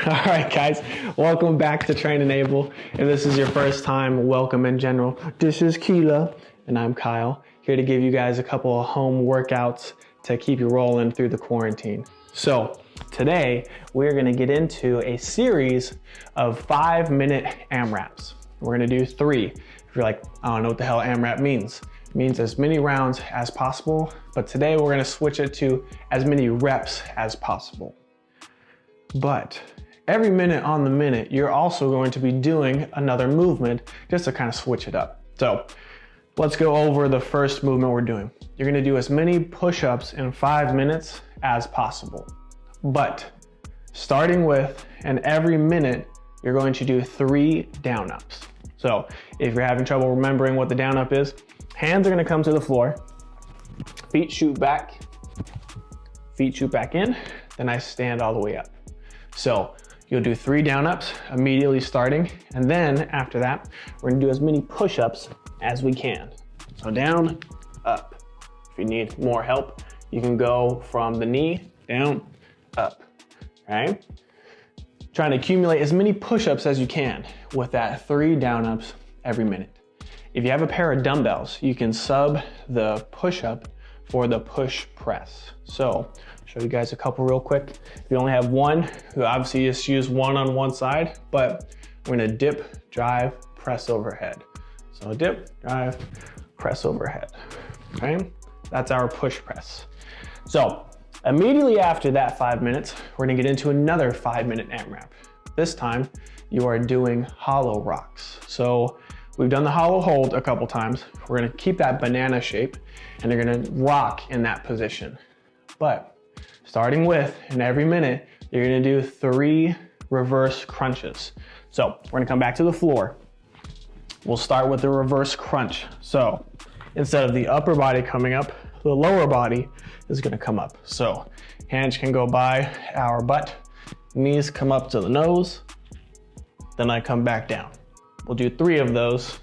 All right, guys, welcome back to Train Enable. If this is your first time, welcome in general. This is Keela, and I'm Kyle, here to give you guys a couple of home workouts to keep you rolling through the quarantine. So, today we're gonna get into a series of five minute AMRAPs. We're gonna do three. If you're like, I don't know what the hell AMRAP means, it means as many rounds as possible, but today we're gonna switch it to as many reps as possible. But every minute on the minute, you're also going to be doing another movement just to kind of switch it up. So let's go over the first movement we're doing. You're gonna do as many push-ups in five minutes as possible. But starting with, and every minute, you're going to do three down ups. So if you're having trouble remembering what the down up is, hands are gonna come to the floor, feet shoot back, feet shoot back in, then I stand all the way up. So you'll do three down ups immediately starting. And then after that, we're gonna do as many push-ups as we can. So down, up. If you need more help, you can go from the knee, down, up, right? Trying to accumulate as many push-ups as you can with that three down ups every minute. If you have a pair of dumbbells, you can sub the push-up for the push press. So show you guys a couple real quick. If you only have one, you obviously just use one on one side, but we're gonna dip, drive, press overhead. So dip, drive, press overhead, okay? That's our push press. So immediately after that five minutes, we're gonna get into another five minute AMRAP. This time, you are doing hollow rocks. So we've done the hollow hold a couple times. We're gonna keep that banana shape and you're gonna rock in that position. But starting with, in every minute, you're gonna do three reverse crunches. So we're gonna come back to the floor. We'll start with the reverse crunch. So instead of the upper body coming up, the lower body is gonna come up. So hands can go by our butt, knees come up to the nose, then I come back down. We'll do three of those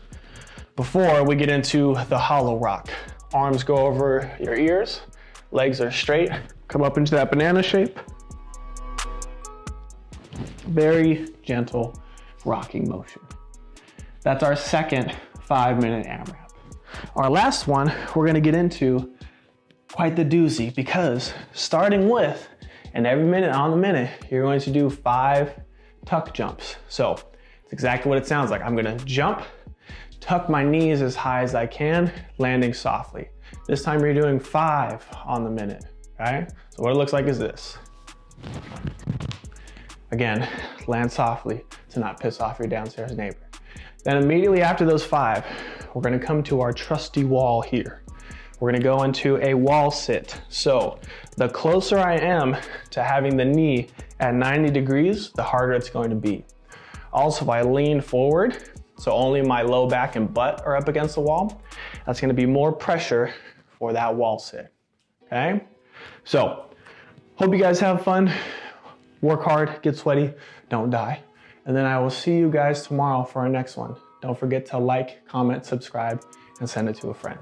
before we get into the hollow rock. Arms go over your ears, legs are straight, Come up into that banana shape. Very gentle rocking motion. That's our second five minute AMRAP. Our last one, we're gonna get into quite the doozy because starting with, and every minute on the minute, you're going to do five tuck jumps. So it's exactly what it sounds like. I'm gonna jump, tuck my knees as high as I can, landing softly. This time you're doing five on the minute okay? So what it looks like is this. Again, land softly to not piss off your downstairs neighbor. Then immediately after those five, we're gonna come to our trusty wall here. We're gonna go into a wall sit. So the closer I am to having the knee at 90 degrees, the harder it's going to be. Also, if I lean forward, so only my low back and butt are up against the wall, that's gonna be more pressure for that wall sit, okay? So, hope you guys have fun. Work hard, get sweaty, don't die. And then I will see you guys tomorrow for our next one. Don't forget to like, comment, subscribe, and send it to a friend.